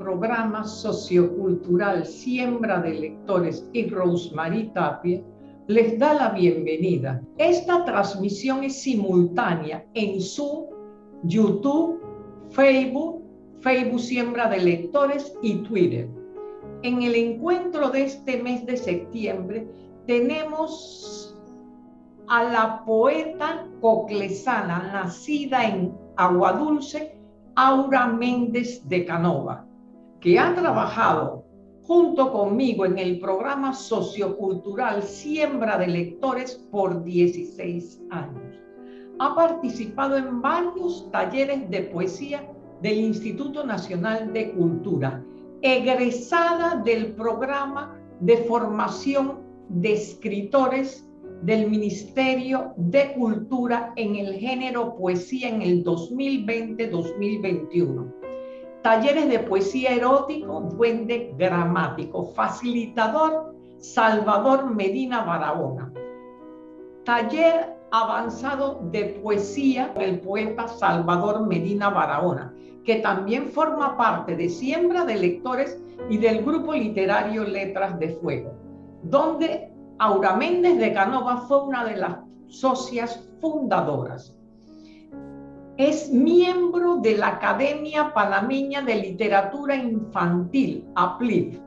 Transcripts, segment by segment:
programa sociocultural Siembra de Lectores y Rosemary Tapia les da la bienvenida. Esta transmisión es simultánea en Zoom, YouTube, Facebook, Facebook Siembra de Lectores y Twitter. En el encuentro de este mes de septiembre tenemos a la poeta coclesana nacida en Aguadulce, Aura Méndez de Canova, que ha trabajado junto conmigo en el programa sociocultural Siembra de Lectores por 16 años. Ha participado en varios talleres de poesía del Instituto Nacional de Cultura, egresada del programa de formación de escritores del Ministerio de Cultura en el género poesía en el 2020-2021. Talleres de poesía erótico, duende gramático, facilitador Salvador Medina Barahona. Taller avanzado de poesía del poeta Salvador Medina Barahona, que también forma parte de Siembra de Lectores y del grupo literario Letras de Fuego, donde Aura Méndez de Canova fue una de las socias fundadoras. Es miembro de la Academia Panameña de Literatura Infantil, APLIF.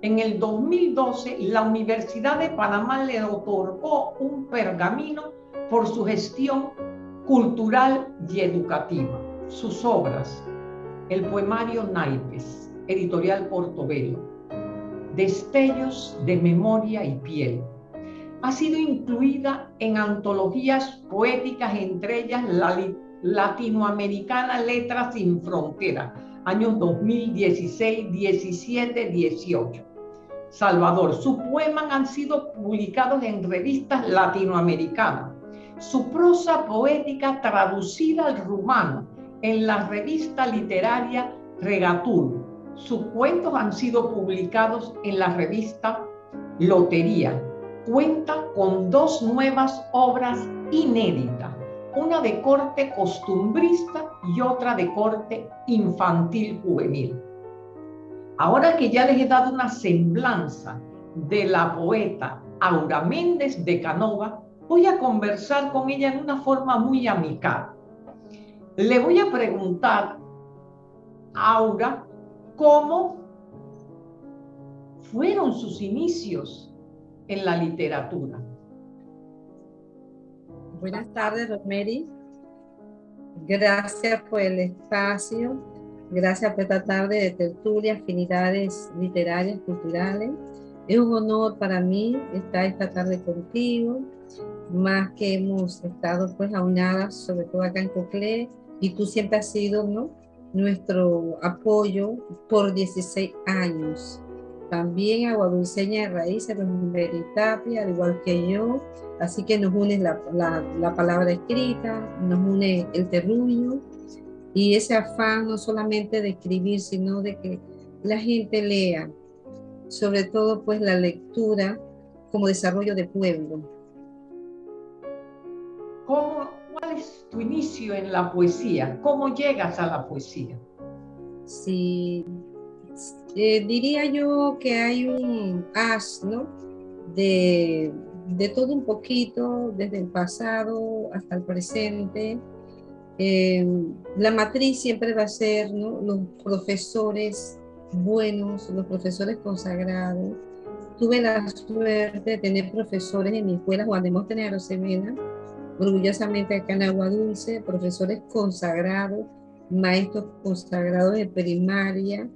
En el 2012, la Universidad de Panamá le otorgó un pergamino por su gestión cultural y educativa. Sus obras, el poemario Naipes, editorial Portobelo, Destellos de Memoria y Piel, ha sido incluida en antologías poéticas, entre ellas la Latinoamericana Letras sin Frontera, años 2016, 17, 18. Salvador, sus poemas han sido publicados en revistas latinoamericanas. Su prosa poética traducida al rumano en la revista literaria Regatul. Sus cuentos han sido publicados en la revista Lotería cuenta con dos nuevas obras inéditas, una de corte costumbrista y otra de corte infantil juvenil. Ahora que ya les he dado una semblanza de la poeta Aura Méndez de Canova, voy a conversar con ella en una forma muy amical. Le voy a preguntar Aura cómo fueron sus inicios en la literatura. Buenas tardes, Rosemary. Gracias por el espacio. Gracias por esta tarde de tertulia, afinidades literarias, culturales. Es un honor para mí estar esta tarde contigo, más que hemos estado pues aunadas, sobre todo acá en Coclé, y tú siempre has sido ¿no? nuestro apoyo por 16 años también aguadulceña de raíces, Tapia, al igual que yo, así que nos une la, la, palabra escrita, nos une el terruño y ese afán no solamente de escribir, sino de que la gente lea, sobre todo pues la lectura como desarrollo de pueblo. ¿Cómo, ¿Cuál es tu inicio en la poesía? ¿Cómo llegas a la poesía? Sí, eh, diría yo que hay un as, ¿no? De, todo un poquito, desde el pasado hasta el presente. Eh, la matriz siempre va a ser ¿no? los profesores buenos, los profesores consagrados. Tuve la suerte de tener profesores en mi escuela, Juan de Móstenes Arosemena, orgullosamente acá en Agua Dulce, profesores consagrados, maestros consagrados de primaria,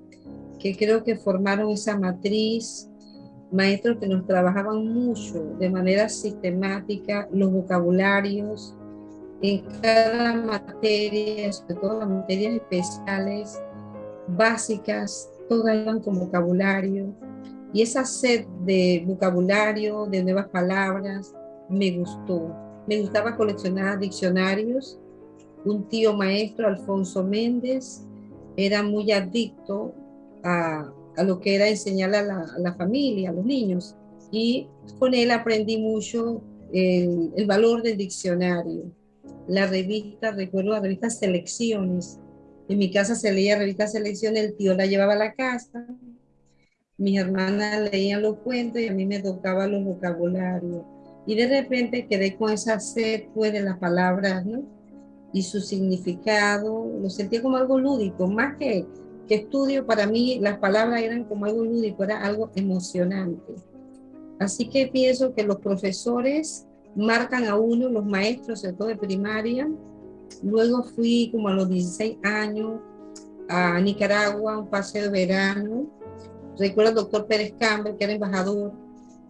que creo que formaron esa matriz, maestros que nos trabajaban mucho de manera sistemática los vocabularios en cada materia, sobre todo las materias especiales, básicas, todas iban con vocabulario. Y esa sed de vocabulario, de nuevas palabras, me gustó. Me gustaba coleccionar diccionarios. Un tío maestro, Alfonso Méndez, era muy adicto a, lo que era enseñar a la, familia, a los niños. Y con él aprendí mucho el, valor del diccionario. La revista, recuerdo la revista Selecciones, En mi casa se leía revista Selección, el tío la llevaba a la casa, mis hermanas leían los cuentos y a mí me tocaba los vocabularios. Y de repente quedé con esa sed pues, de las palabras, ¿no? Y su significado, lo sentía como algo lúdico, más que, que estudio, para mí las palabras eran como algo lúdico, era algo emocionante. Así que pienso que los profesores marcan a uno, los maestros, sobre todo de primaria. Luego fui como a los 16 años a Nicaragua, un paseo de verano. Recuerdo al doctor Pérez Campbell, que era embajador,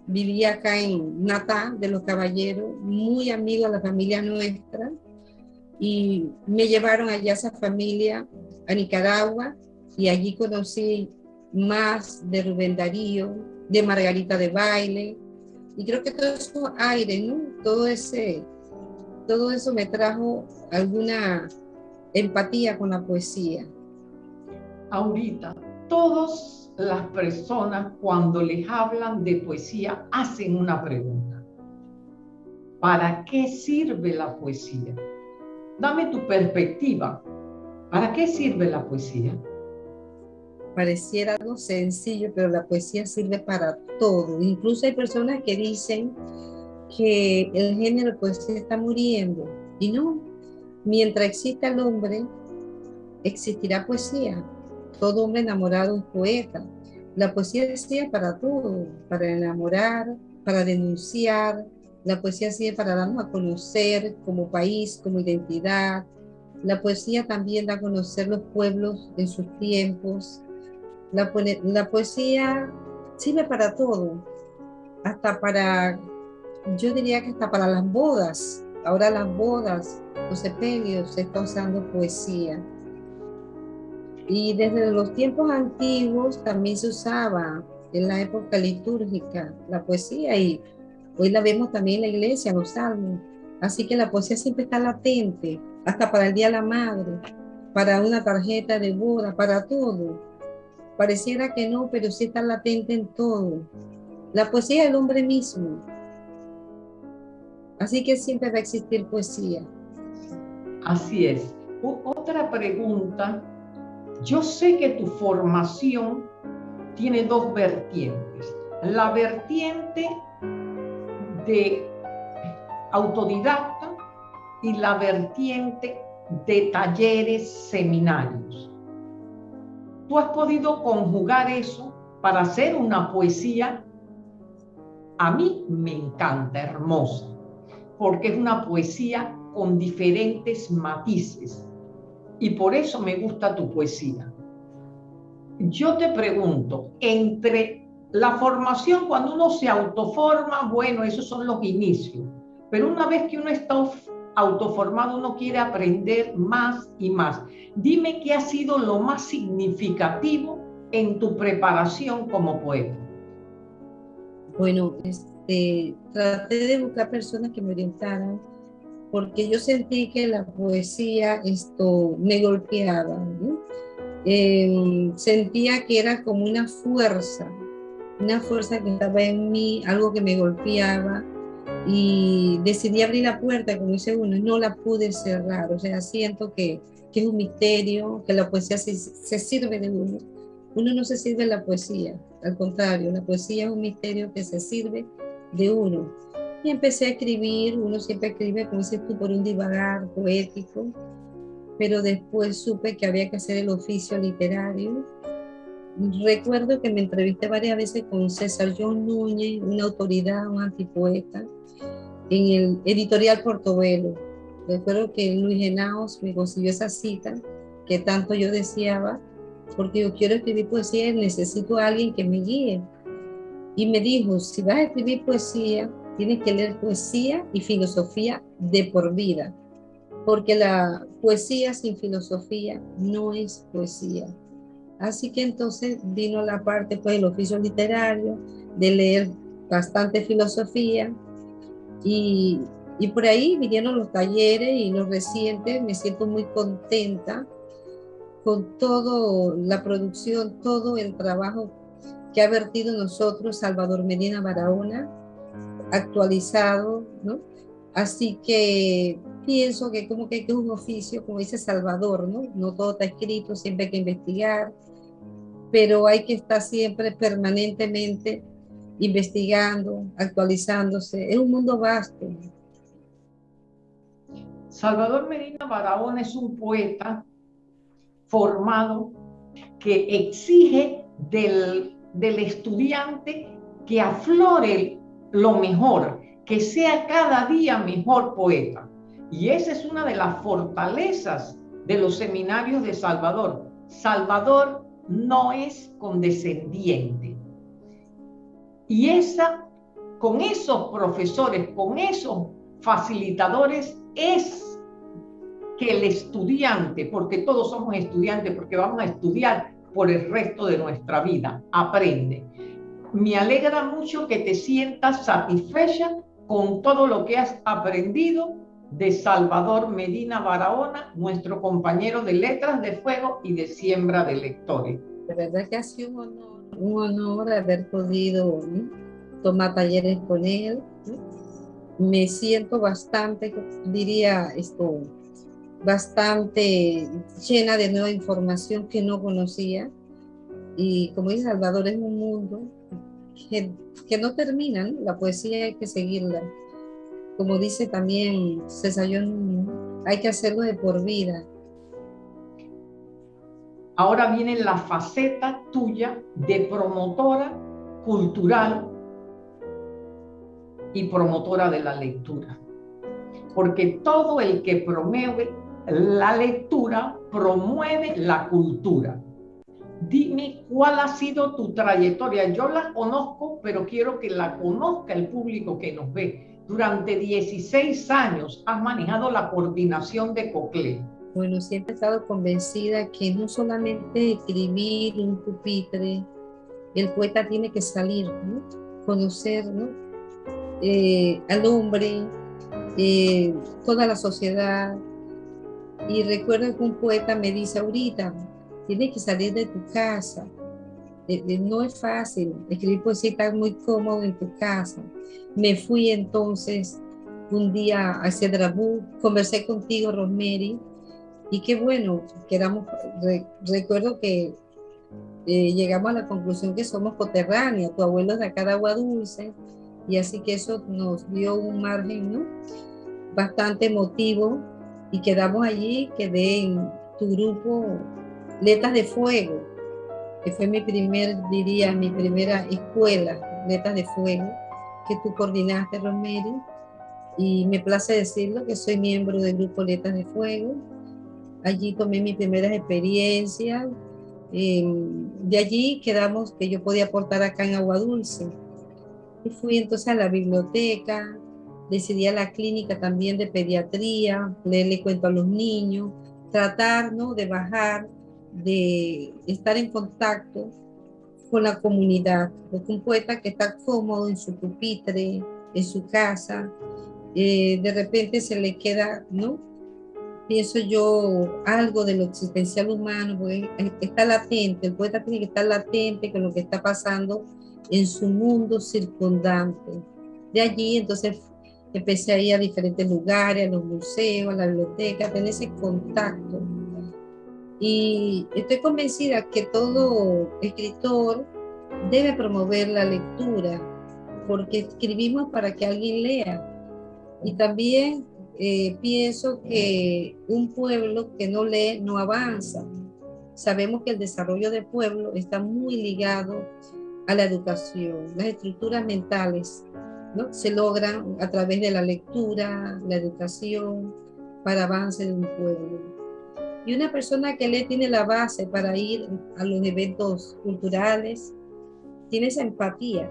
vivía acá en Natá de los Caballeros, muy amigo de la familia nuestra. Y me llevaron allá esa familia a Nicaragua y allí conocí más de Rubén Darío, de Margarita de Baile. Y creo que todo eso aire, ¿no? Todo, ese, todo eso me trajo alguna empatía con la poesía. Ahorita, todas las personas cuando les hablan de poesía hacen una pregunta. ¿Para qué sirve la poesía? Dame tu perspectiva. ¿Para qué sirve la poesía? Pareciera algo sencillo, pero la poesía sirve para todo. Incluso hay personas que dicen que el género de poesía está muriendo. Y no, mientras exista el hombre, existirá poesía. Todo hombre enamorado es poeta. La poesía sirve para todo, para enamorar, para denunciar. La poesía sirve para darnos a conocer como país, como identidad. La poesía también da a conocer los pueblos en sus tiempos, la, poesía sirve para todo, hasta para, yo diría que hasta para las bodas. Ahora las bodas, los sepelios, se está usando poesía. Y desde los tiempos antiguos también se usaba en la época litúrgica la poesía y hoy la vemos también en la iglesia, los salmos. Así que la poesía siempre está latente, hasta para el Día de la Madre, para una tarjeta de boda, para todo. Pareciera que no, pero sí está latente en todo. La poesía es el hombre mismo. Así que siempre va a existir poesía. Así es. otra pregunta. Yo sé que tu formación tiene dos vertientes. La vertiente de autodidacta y la vertiente de talleres, seminarios tú has podido conjugar eso para hacer una poesía, a mí me encanta, hermosa, porque es una poesía con diferentes matices y por eso me gusta tu poesía. Yo te pregunto, entre la formación, cuando uno se autoforma, bueno, esos son los inicios, pero una vez que uno está autoformado, uno quiere aprender más y más. Dime qué ha sido lo más significativo en tu preparación como poeta. Bueno, este, traté de buscar personas que me orientaran porque yo sentí que la poesía esto me golpeaba. Em, sentía que era como una fuerza, una fuerza que estaba en mí, algo que me golpeaba y decidí abrir la puerta, como dice uno, no la pude cerrar, o sea, siento que, que es un misterio, que la poesía se, se, sirve de uno. Uno no se sirve de la poesía, al contrario, la poesía es un misterio que se sirve de uno. Y empecé a escribir, uno siempre escribe, como dices tú, por un divagar poético, pero después supe que había que hacer el oficio literario. Recuerdo que me entrevisté varias veces con César John Núñez, una autoridad, un antipoeta, en el editorial Portobelo. Recuerdo que Luis Genaos me consiguió esa cita que tanto yo deseaba, porque yo quiero escribir poesía y necesito a alguien que me guíe. Y me dijo, si vas a escribir poesía, tienes que leer poesía y filosofía de por vida, porque la poesía sin filosofía no es poesía. Así que entonces vino la parte, pues, el oficio literario, de leer bastante filosofía, y, y por ahí vinieron los talleres y los recientes, me siento muy contenta con toda la producción, todo el trabajo que ha vertido nosotros Salvador Medina Barahona, actualizado, ¿no? Así que pienso que como que es un oficio, como dice Salvador, ¿no? No todo está escrito, siempre hay que investigar, pero hay que estar siempre permanentemente investigando, actualizándose. Es un mundo vasto. Salvador Medina Barahona es un poeta formado que exige del, del estudiante que aflore lo mejor, que sea cada día mejor poeta. Y esa es una de las fortalezas de los seminarios de Salvador. Salvador no es condescendiente. Y esa, con esos profesores, con esos facilitadores, es que el estudiante, porque todos somos estudiantes, porque vamos a estudiar por el resto de nuestra vida, aprende. Me alegra mucho que te sientas satisfecha con todo lo que has aprendido de Salvador Medina Barahona, nuestro compañero de Letras de Fuego y de Siembra de Lectores. De verdad que ha sido un honor, un honor haber podido tomar talleres con él. Me siento bastante, diría esto, bastante llena de nueva información que no conocía. Y como dice Salvador, es un mundo que, que no termina, la poesía hay que seguirla. Como dice también César hay que hacerlo de por vida. Ahora viene la faceta tuya de promotora cultural y promotora de la lectura. Porque todo el que promueve la lectura promueve la cultura. Dime cuál ha sido tu trayectoria. Yo la conozco, pero quiero que la conozca el público que nos ve. Durante 16 años has manejado la coordinación de COCLE. Bueno, siempre he estado convencida que no solamente escribir un pupitre, el poeta tiene que salir, conocer eh, al hombre, eh, toda la sociedad, y recuerdo que un poeta me dice ahorita, tienes que salir de tu casa. no es fácil, escribir poesía estar muy cómodo en tu casa. Me fui entonces un día a Cedrabú, conversé contigo, Rosemary, y qué bueno, que recuerdo que eh, llegamos a la conclusión que somos coterráneos, tu abuelo es de acá de Agua Dulce, y así que eso nos dio un margen ¿no? bastante emotivo y quedamos allí, quedé en tu grupo Letras de Fuego, que fue mi primer, diría, mi primera escuela, Letras de Fuego, que tú coordinaste, Rosemary, y me place decirlo que soy miembro del grupo Letras de Fuego. Allí tomé mis primeras experiencias. de allí quedamos que yo podía aportar acá en Agua Dulce. Y fui entonces a la biblioteca, decidí a la clínica también de pediatría, leerle cuento a los niños, tratar ¿no? de bajar, de estar en contacto con la comunidad, porque un poeta que está cómodo en su pupitre, en su casa, eh, de repente se le queda, ¿no? Pienso yo algo de lo existencial humano, porque está latente, el poeta tiene que estar latente con lo que está pasando en su mundo circundante. De allí entonces Empecé a ir a diferentes lugares, a los museos, a la biblioteca, a tener ese contacto. Y estoy convencida que todo escritor debe promover la lectura, porque escribimos para que alguien lea. Y también eh, pienso que un pueblo que no lee no avanza. Sabemos que el desarrollo del pueblo está muy ligado a la educación, las estructuras mentales se logran a través de la lectura, la educación, para avance de un pueblo. Y una persona que lee tiene la base para ir a los eventos culturales, tiene esa empatía.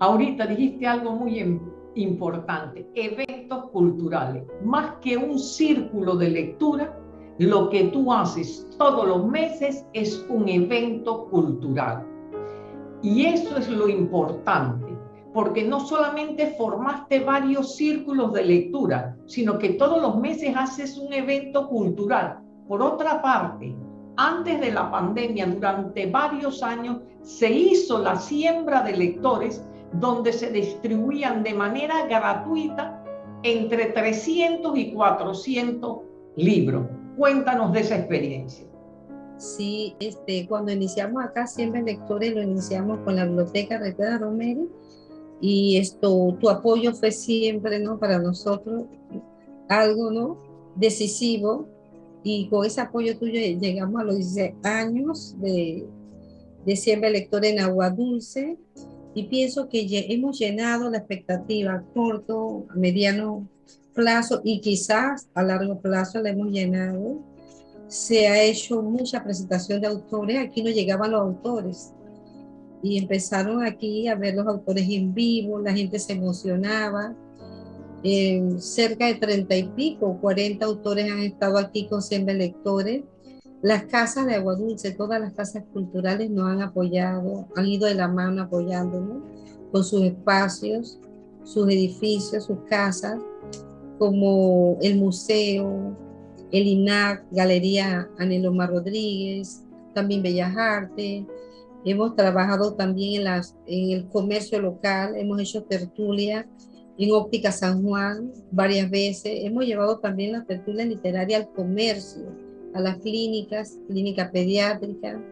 Ahorita dijiste algo muy importante, eventos culturales. Más que un círculo de lectura, lo que tú haces todos los meses es un evento cultural. Y eso es lo importante porque no solamente formaste varios círculos de lectura, sino que todos los meses haces un evento cultural. Por otra parte, antes de la pandemia, durante varios años, se hizo la siembra de lectores donde se distribuían de manera gratuita entre 300 y 400 libros. Cuéntanos de esa experiencia. Sí, este, cuando iniciamos acá, siempre lectores, lo iniciamos con la biblioteca Pedro Romero y esto, tu apoyo fue siempre, ¿no? Para nosotros algo, ¿no? Decisivo y con ese apoyo tuyo llegamos a los 16 años de, de siempre lectores en Agua Dulce y pienso que hemos llenado la expectativa a corto, a mediano plazo y quizás a largo plazo la hemos llenado se ha hecho mucha presentación de autores. Aquí no llegaban los autores. Y empezaron aquí a ver los autores en vivo, la gente se emocionaba. Cerca de treinta y pico, 40 autores han estado aquí con 100 lectores. Las casas de Agua Dulce, todas las casas culturales nos han apoyado, han ido de la mano apoyándonos con sus espacios, sus edificios, sus casas, como el museo, el INAC, Galería Aneloma Rodríguez, también Bellas Artes. Hemos trabajado también en, el comercio local, hemos hecho tertulia en Óptica San Juan varias veces. Hemos llevado también la tertulia literaria al comercio, a las clínicas, clínica pediátrica,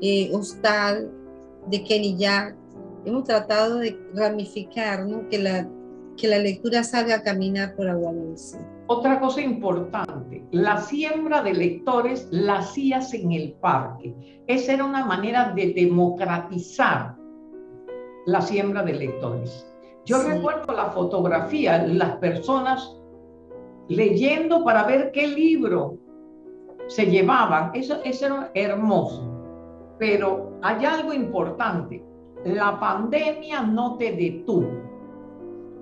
eh, hostal de Kenny Jack. Hemos tratado de ramificar, ¿no? que, la, que la lectura salga a caminar por agua dulce. Otra cosa importante, la siembra de lectores la hacías en el parque. Esa era una manera de democratizar la siembra de lectores. Yo recuerdo la fotografía, las personas leyendo para ver qué libro se llevaban. Eso, eso era hermoso. Pero hay algo importante. La pandemia no te detuvo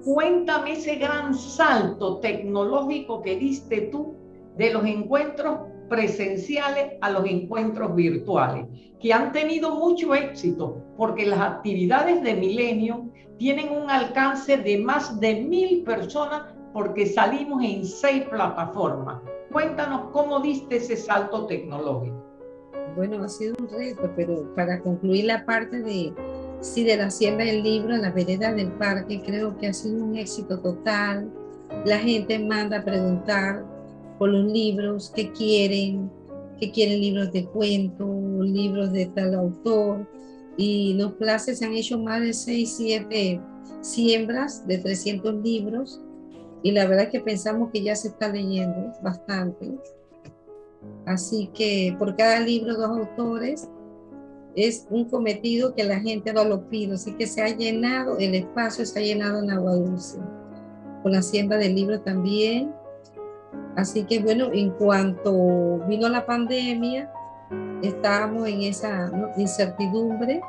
Cuéntame ese gran salto tecnológico que diste tú de los encuentros presenciales a los encuentros virtuales, que han tenido mucho éxito porque las actividades de Milenio tienen un alcance de más de mil personas porque salimos en seis plataformas. Cuéntanos cómo diste ese salto tecnológico. Bueno, ha sido un reto, pero para concluir la parte de, Sí, de la siembra del libro en la vereda del parque, creo que ha sido un éxito total. La gente manda a preguntar por los libros que quieren, que quieren libros de cuento, libros de tal autor. Y los clases se han hecho más de 6, 7 siembras de 300 libros. Y la verdad es que pensamos que ya se está leyendo bastante. Así que por cada libro, dos autores es un cometido que la gente no lo pide, así que se ha llenado, el espacio se ha llenado en agua dulce, con la siembra del libro también. Así que bueno, en cuanto vino la pandemia, estábamos en esa incertidumbre,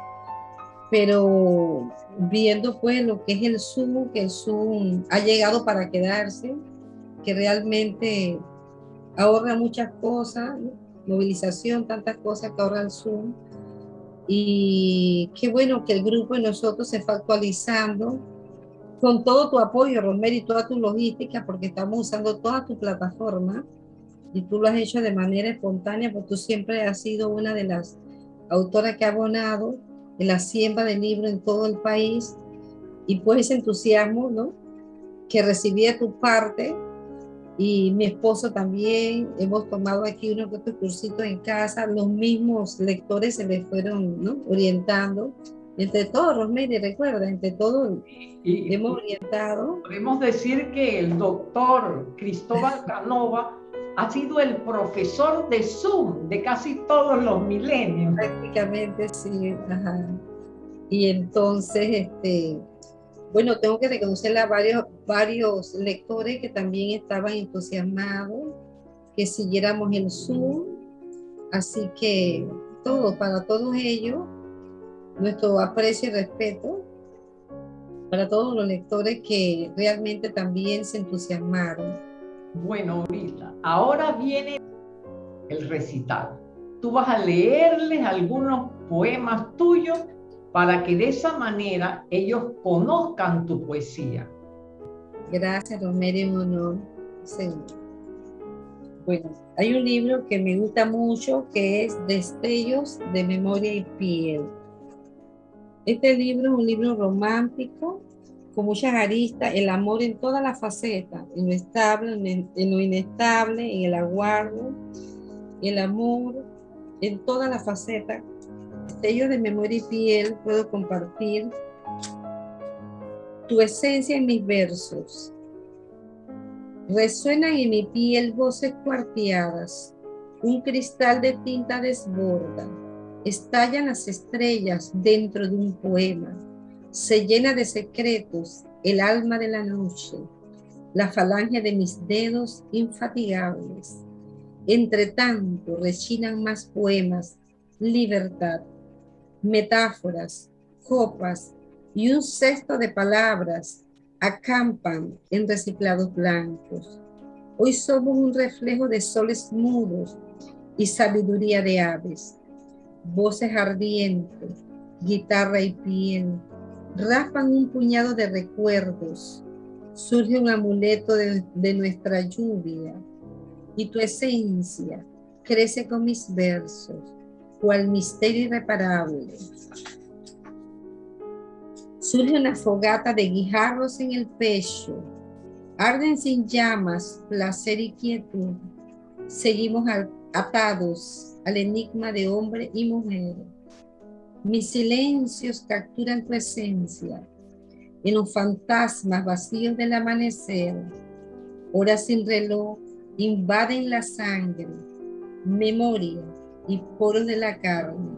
pero viendo pues lo que es el Zoom, que el Zoom ha llegado para quedarse, que realmente ahorra muchas cosas, movilización, tantas cosas que ahorra el Zoom. Y qué bueno que el grupo de nosotros se fue actualizando con todo tu apoyo, Romero, y toda tu logística, porque estamos usando toda tu plataforma y tú lo has hecho de manera espontánea, porque tú siempre has sido una de las autoras que ha abonado en la siembra de libros en todo el país y pues ese entusiasmo, ¿no? Que recibí de tu parte y mi esposo también, hemos tomado aquí unos otros cursitos en casa, los mismos lectores se les fueron ¿no? orientando, entre todos, Rosemary, recuerda, entre todos y, hemos orientado. Podemos decir que el doctor Cristóbal Canova ha sido el profesor de Zoom de casi todos los milenios. Prácticamente sí, ajá. Y entonces, este, bueno, tengo que reconocerle a varios, lectores que también estaban entusiasmados, que siguiéramos el Zoom. Así que todo, para todos ellos, nuestro aprecio y respeto para todos los lectores que realmente también se entusiasmaron. Bueno, ahorita, ahora viene el recital. Tú vas a leerles algunos poemas tuyos para que de esa manera ellos conozcan tu poesía. Gracias, Romero Monod. Bueno, hay un libro que me gusta mucho que es Destellos de Memoria y Piel. Este libro es un libro romántico con muchas aristas, el amor en todas las facetas, en lo estable, en, lo inestable, en el aguardo, el amor en todas las facetas. Sello de memoria y piel puedo compartir tu esencia en mis versos. Resuenan en mi piel voces cuarteadas, un cristal de tinta desborda, estallan las estrellas dentro de un poema se llena de secretos el alma de la noche, la falange de mis dedos infatigables. Entre tanto rechinan más poemas, libertad, metáforas, copas y un cesto de palabras acampan en reciclados blancos. Hoy somos un reflejo de soles mudos y sabiduría de aves, voces ardientes, guitarra y piel, raspan un puñado de recuerdos, surge un amuleto de, nuestra lluvia y tu esencia crece con mis versos, cual misterio irreparable. Surge una fogata de guijarros en el pecho, arden sin llamas, placer y quietud. Seguimos atados al enigma de hombre y mujer mis silencios capturan tu esencia en los fantasmas vacíos del amanecer. Horas sin reloj invaden la sangre, memoria y poros de la carne.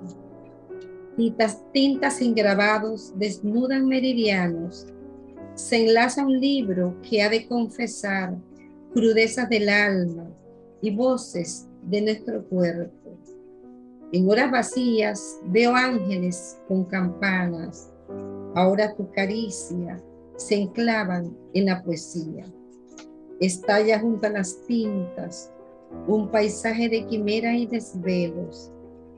Tintas, tintas sin grabados desnudan meridianos. Se enlaza un libro que ha de confesar crudezas del alma y voces de nuestro cuerpo. En horas vacías veo ángeles con campanas. Ahora tu caricia se enclavan en la poesía. Estalla junto a las tintas un paisaje de quimera y desvelos.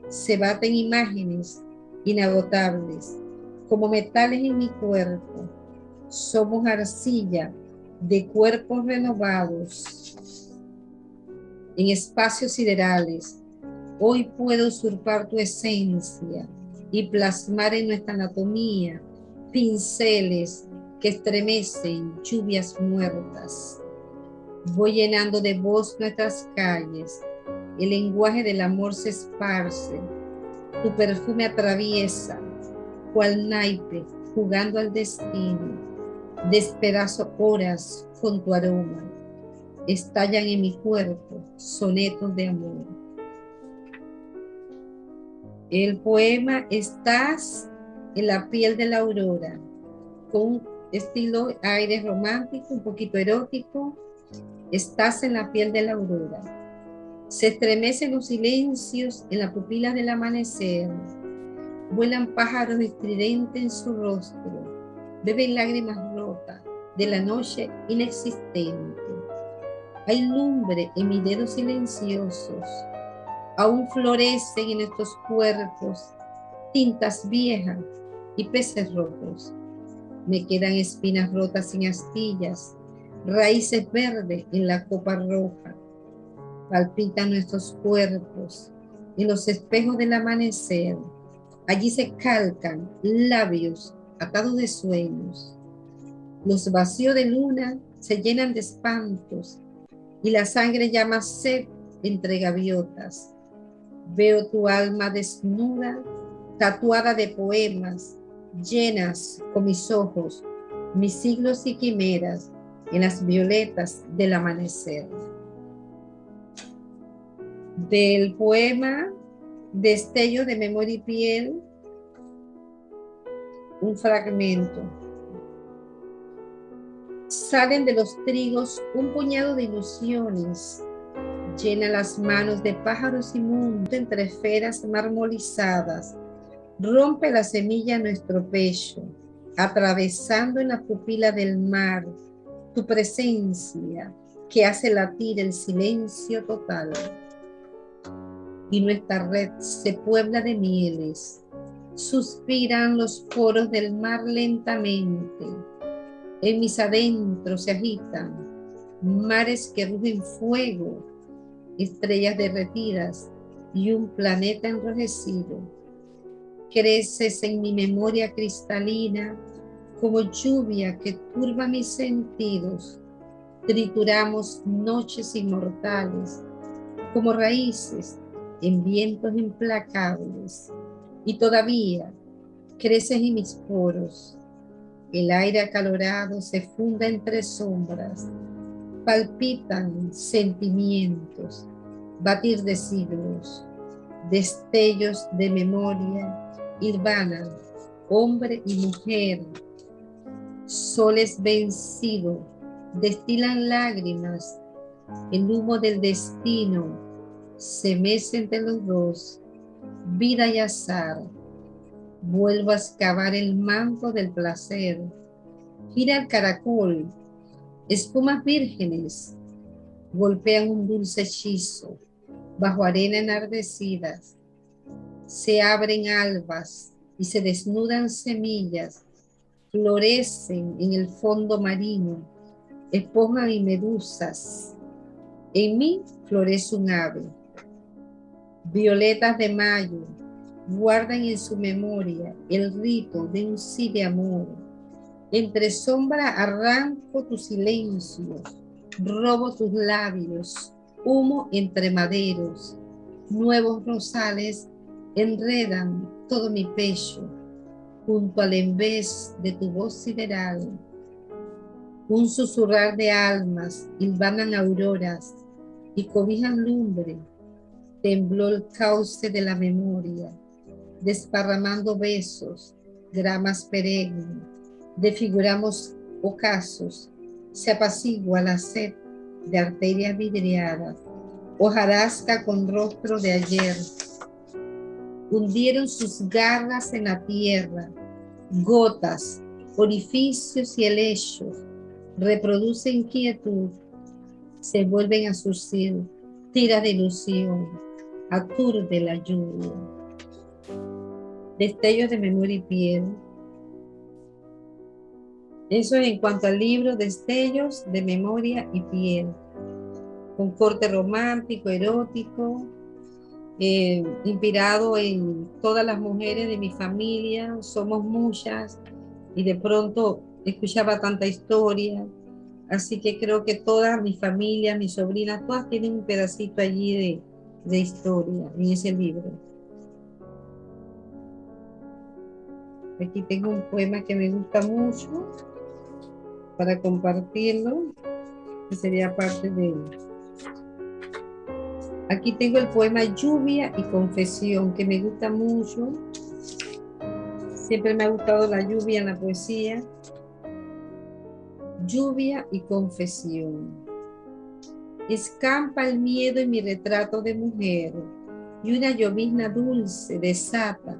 Se baten imágenes inagotables como metales en mi cuerpo. Somos arcilla de cuerpos renovados en espacios siderales Hoy puedo usurpar tu esencia y plasmar en nuestra anatomía pinceles que estremecen lluvias muertas. Voy llenando de voz nuestras calles, el lenguaje del amor se esparce, tu perfume atraviesa, cual naipe jugando al destino, despedazo horas con tu aroma, estallan en mi cuerpo sonetos de amor. El poema Estás en la piel de la aurora, con estilo aire romántico, un poquito erótico. Estás en la piel de la aurora. Se estremecen los silencios en la pupila del amanecer. Vuelan pájaros estridentes en su rostro. Beben lágrimas rotas de la noche inexistente. Hay lumbre en mis dedos silenciosos aún florecen en estos cuerpos tintas viejas y peces rotos. Me quedan espinas rotas sin astillas, raíces verdes en la copa roja. Palpitan nuestros cuerpos en los espejos del amanecer. Allí se calcan labios atados de sueños. Los vacíos de luna se llenan de espantos y la sangre llama sed entre gaviotas. Veo tu alma desnuda, tatuada de poemas, llenas con mis ojos, mis siglos y quimeras en las violetas del amanecer. Del poema Destello de Memoria y Piel, un fragmento. Salen de los trigos un puñado de ilusiones llena las manos de pájaros inmundos entre esferas marmolizadas, rompe la semilla en nuestro pecho, atravesando en la pupila del mar tu presencia que hace latir el silencio total. Y nuestra red se puebla de mieles, suspiran los poros del mar lentamente, en mis adentros se agitan mares que rugen fuego estrellas derretidas y un planeta enrojecido. Creces en mi memoria cristalina como lluvia que turba mis sentidos, trituramos noches inmortales, como raíces en vientos implacables, y todavía creces en mis poros. El aire acalorado se funda entre sombras, palpitan sentimientos, batir de siglos, destellos de memoria, irvanan hombre y mujer, soles vencidos, destilan lágrimas, el humo del destino se mece entre los dos, vida y azar. Vuelvo a excavar el manto del placer. Gira el caracol, espumas vírgenes, golpean un dulce hechizo, bajo arena enardecidas. Se abren albas y se desnudan semillas, florecen en el fondo marino, esponjas y medusas. En mí florece un ave. Violetas de mayo guardan en su memoria el rito de un sí de amor. Entre sombra arranco tu silencio, robo tus labios, humo entre maderos, nuevos rosales enredan todo mi pecho junto al envés de tu voz sideral. Un susurrar de almas hilvanan auroras y cobijan lumbre. Tembló el cauce de la memoria, desparramando besos, gramas perennes. Defiguramos ocasos, se apacigua la sed de arterias vidriadas, hojarasca con rostro de ayer, hundieron sus garras en la tierra, gotas, orificios y helechos, reproducen inquietud, se vuelven a surcir, tira de ilusión, aturde la lluvia. Destellos de memoria y piel. Eso en cuanto al libro Destellos de memoria y piel, con corte romántico, erótico, eh, inspirado en todas las mujeres de mi familia, somos muchas, y de pronto escuchaba tanta historia, así que creo que toda mi familia, mis sobrinas, todas tienen un pedacito allí de, de historia en ese libro. Aquí tengo un poema que me gusta mucho para compartirlo, que sería parte de Aquí tengo el poema Lluvia y Confesión, que me gusta mucho. Siempre me ha gustado la lluvia en la poesía. Lluvia y confesión. Escampa el miedo en mi retrato de mujer y una llovizna dulce desata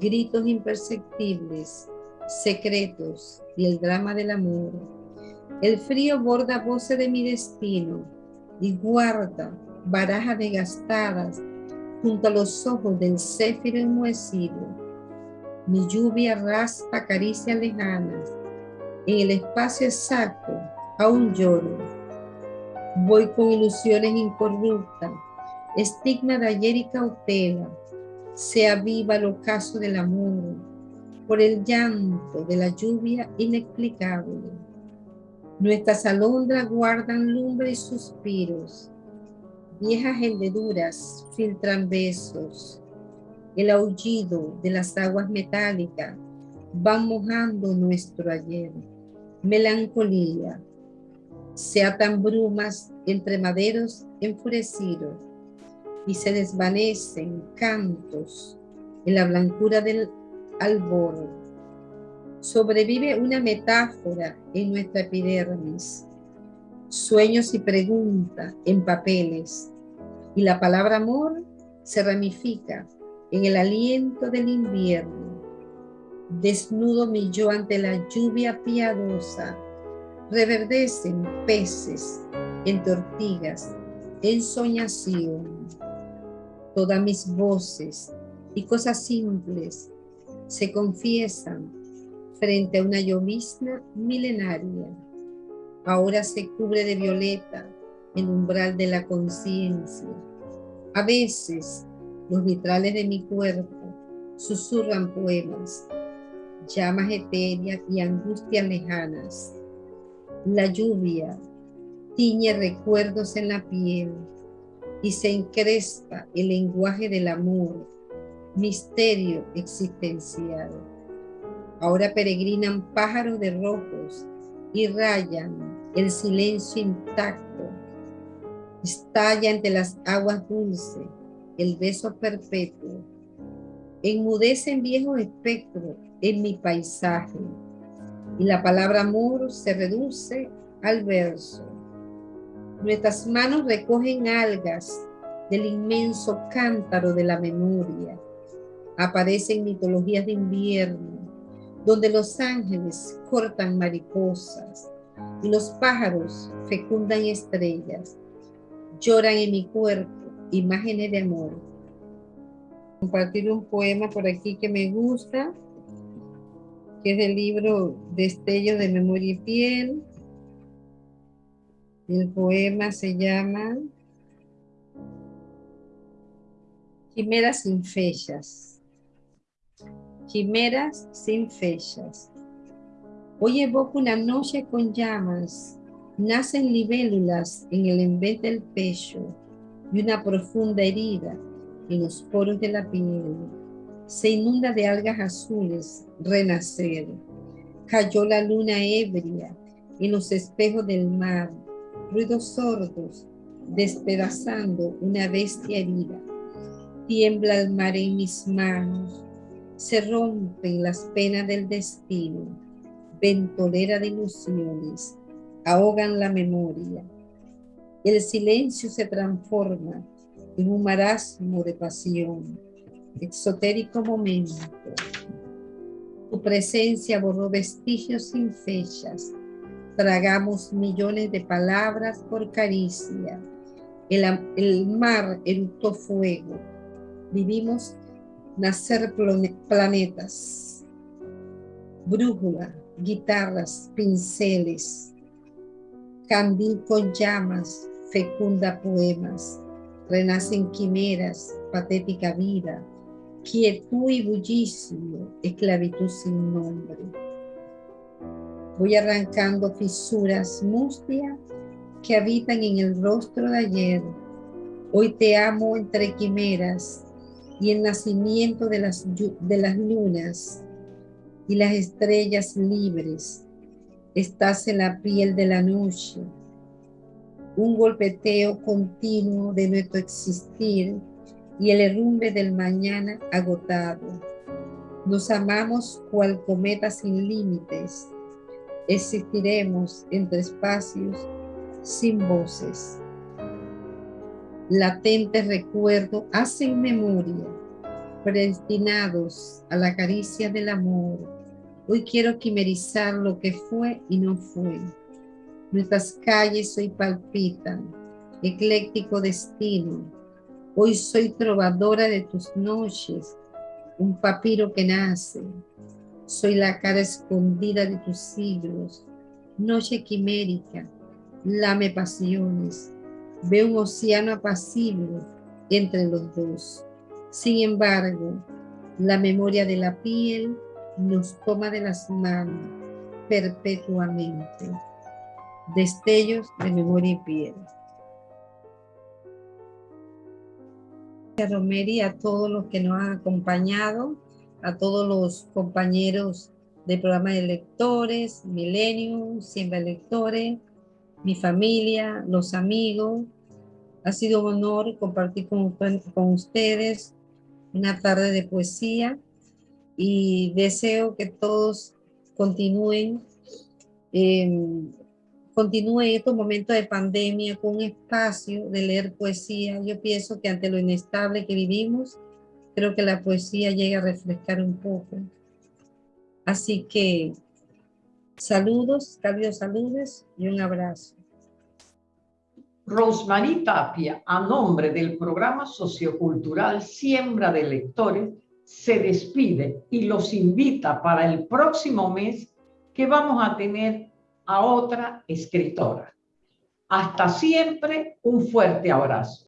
gritos imperceptibles, secretos y el drama del amor. El frío borda voces de mi destino y guarda barajas desgastadas junto a los ojos del céfiro enmohecido. Mi lluvia raspa caricias lejanas. En el espacio exacto aún lloro. Voy con ilusiones incorruptas, estigma de ayer y cautela. Se aviva el ocaso del amor por el llanto de la lluvia inexplicable. Nuestras alondras guardan lumbre y suspiros Viejas hendeduras filtran besos. El aullido de las aguas metálicas van mojando nuestro ayer. Melancolía. Se atan brumas entre maderos enfurecidos y se desvanecen cantos en la blancura del albor. Sobrevive una metáfora en nuestra epidermis sueños y preguntas en papeles, y la palabra amor se ramifica en el aliento del invierno. Desnudo mi yo ante la lluvia piadosa, reverdecen peces en tortigas, en soñación. Todas mis voces y cosas simples se confiesan frente a una llovizna milenaria ahora se cubre de violeta el umbral de la conciencia. A veces los vitrales de mi cuerpo susurran poemas. llamas etéreas y angustias lejanas. La lluvia tiñe recuerdos en la piel y se encrespa el lenguaje del amor, misterio existencial. Ahora peregrinan pájaros de rojos y rayan el silencio intacto. Estalla entre las aguas dulces el beso perpetuo. Enmudecen viejos espectros en mi paisaje y la palabra amor se reduce al verso. Nuestras manos recogen algas del inmenso cántaro de la memoria. Aparecen mitologías de invierno, donde los ángeles cortan mariposas y los pájaros fecundan estrellas. Lloran en mi cuerpo imágenes de amor. Compartir un poema por aquí que me gusta, que es del libro Destello de Memoria y Piel. El poema se llama Quimeras sin fechas. Quimeras sin fechas. Hoy evoco una noche con llamas. Nacen libélulas en el envés del pecho y una profunda herida en los poros de la piel. Se inunda de algas azules, renacer. Cayó la luna ebria en los espejos del mar, ruidos sordos, despedazando una bestia herida. Tiembla el mar en mis manos, se rompen las penas del destino, ventolera de ilusiones, ahogan la memoria el silencio se transforma en un marasmo de pasión, exotérico momento. Tu presencia borró vestigios sin fechas. Tragamos millones de palabras por caricia. El, el mar eruptó fuego. Vivimos nacer planetas. Brújula, guitarras, pinceles, candil con llamas, fecunda poemas, renacen quimeras, patética vida, quietud y bullicio, esclavitud sin nombre. Voy arrancando fisuras mustias que habitan en el rostro de ayer. Hoy te amo entre quimeras y el nacimiento de las, de las lunas y las estrellas libres. Estás en la piel de la noche un golpeteo continuo de nuestro existir y el herrumbe del mañana agotado. Nos amamos cual cometa sin límites. Existiremos entre espacios sin voces. Latente recuerdo hacen memoria, predestinados a la caricia del amor. Hoy quiero quimerizar lo que fue y no fue Nuestras calles hoy palpitan, ecléctico destino. Hoy soy trovadora de tus noches, un papiro que nace. Soy la cara escondida de tus siglos, noche quimérica, lame pasiones. Veo un océano apacible entre los dos. Sin embargo, la memoria de la piel nos toma de las manos perpetuamente. Destellos de memoria y piel. Romeri, a todos los que nos han acompañado, a todos los compañeros del programa de lectores, Millennium, Siembra Lectores, mi familia, los amigos. Ha sido un honor compartir con, ustedes una tarde de poesía y deseo que todos continúen eh, continúe en estos momentos de pandemia con un espacio de leer poesía. Yo pienso que ante lo inestable que vivimos, creo que la poesía llega a refrescar un poco. Así que saludos, cálidos saludos y un abrazo. Rosmarie Tapia, a nombre del programa sociocultural Siembra de Lectores, se despide y los invita para el próximo mes que vamos a tener a otra escritora. Hasta siempre, un fuerte abrazo.